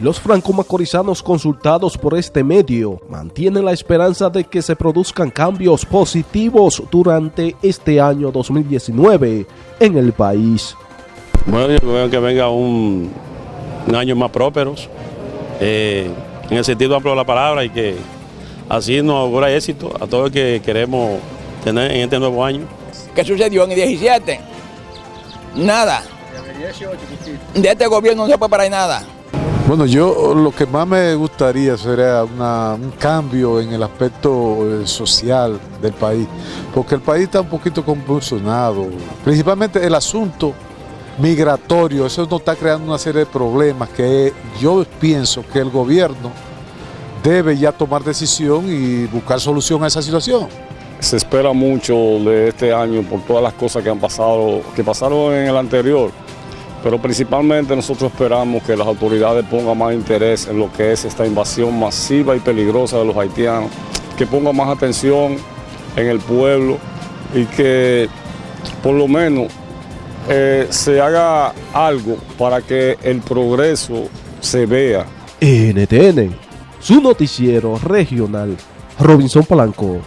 Los franco-macorizanos consultados por este medio mantienen la esperanza de que se produzcan cambios positivos durante este año 2019 en el país. Bueno, yo veo que venga un, un año más próspero, eh, en el sentido amplio de la palabra, y que así nos augura éxito a todos los que queremos tener en este nuevo año. ¿Qué sucedió en el 17? Nada. De este gobierno no se puede parar nada. Bueno, yo lo que más me gustaría sería una- un cambio en el aspecto eh, social del país, porque el país está un poquito convulsionado, principalmente el asunto migratorio, eso nos está creando una serie de problemas que yo pienso que el gobierno debe ya tomar decisión y buscar solución a esa situación. Se espera mucho de este año por todas las cosas que han pasado, que pasaron en el anterior, pero principalmente nosotros esperamos que las autoridades pongan más interés en lo que es esta invasión masiva y peligrosa de los haitianos, que pongan más atención en el pueblo y que por lo menos eh, se haga algo para que el progreso se vea. NTN, su noticiero regional, Robinson Palanco.